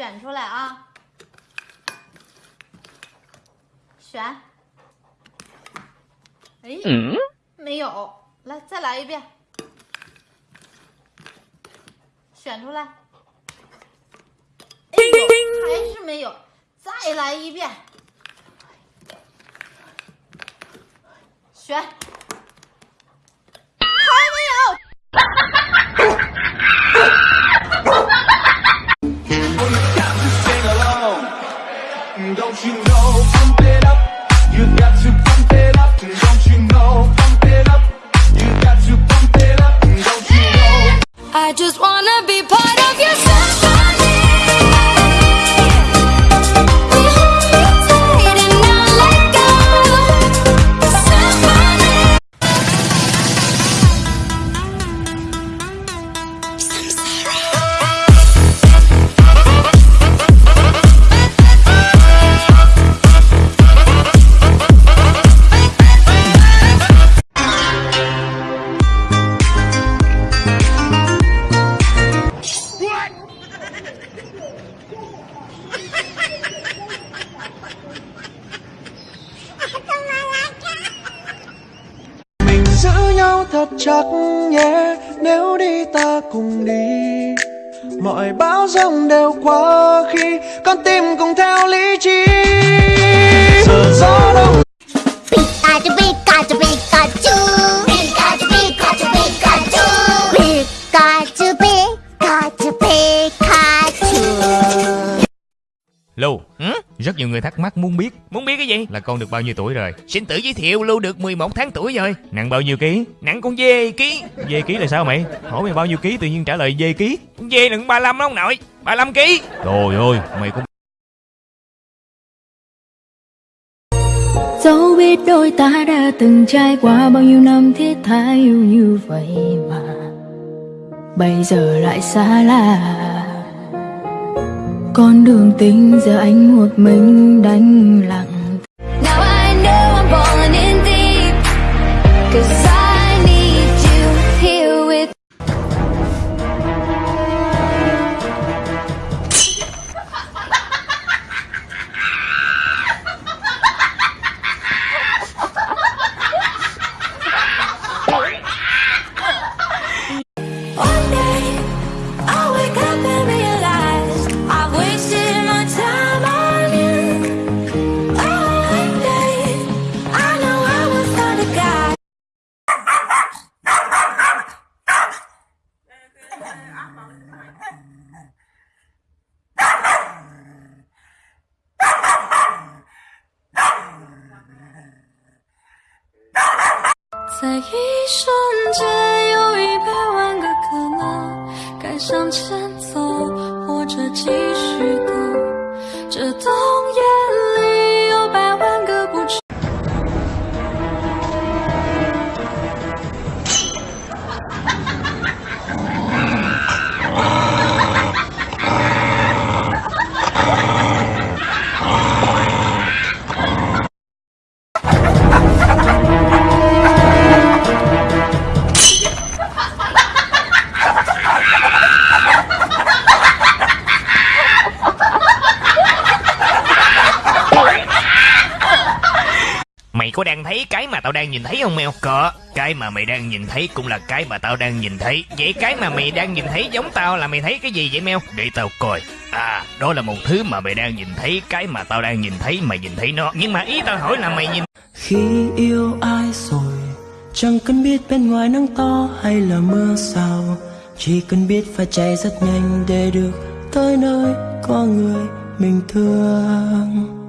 选出来啊，选。哎，没有，来再来一遍，选出来。哎呦，还是没有，再来一遍，选。Don't you know, pump it up. You got to pump it up. Don't you know, pump it up. You got to pump it up. Don't you? I just wanna be part of your nhau thật chắc nhé, nếu đi ta cùng đi. Mọi bão giông đều qua khi con tim cùng theo lý trí. Giờ gió đông rất nhiều người thắc mắc muốn biết Muốn biết cái gì? là con được bao nhiêu tuổi rồi. Xin tự giới thiệu Lưu được 11 tháng tuổi rồi Nặng bao nhiêu ký? Nặng con dê ký Dê ký là sao mày? Hỏi mày bao nhiêu ký tự nhiên trả lời dê ký. Con dê nặng 35 đó ông nội 35 ký Trời ơi, mày cũng Dẫu biết đôi ta đã từng trải qua bao nhiêu năm thiết tha yêu như vậy mà Bây giờ lại xa lạ con đường tình giờ anh một mình đánh lặng Now I know I'm falling in deep. Cause I 在一瞬间，有一百万个可能，该向前走，或者继续等。这都 có đang thấy cái mà tao đang nhìn thấy không, mèo? Có Cái mà mày đang nhìn thấy cũng là cái mà tao đang nhìn thấy. Vậy cái mà mày đang nhìn thấy giống tao là mày thấy cái gì vậy, mèo? Để tao coi. À đó là một thứ mà mày đang nhìn thấy, Cái mà tao đang nhìn thấy, mày nhìn thấy nó. Nhưng mà ý tao hỏi là mày nhìn khi yêu ai rồi, chẳng cần biết bên ngoài nắng to hay là mưa sao. Chỉ cần biết phải chạy rất nhanh để được tới nơi có người mình thương.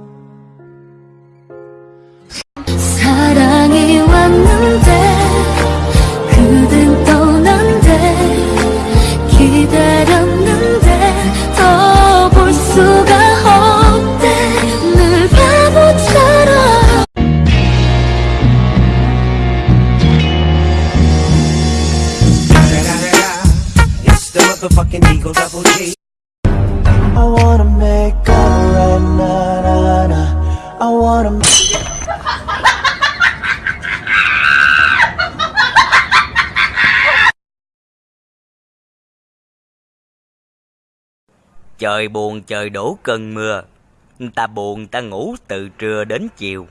Motherfucking Eagle Double G. I wanna make up right na na na I wanna Trời buồn trời đổ cơn mưa, ta buồn ta ngủ từ trưa đến chiều.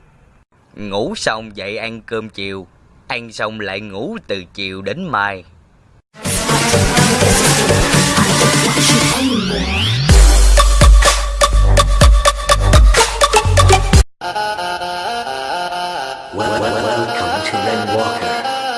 Ngủ xong dậy ăn cơm chiều, ăn xong lại ngủ từ chiều đến mai. Welcome to Rainwalker.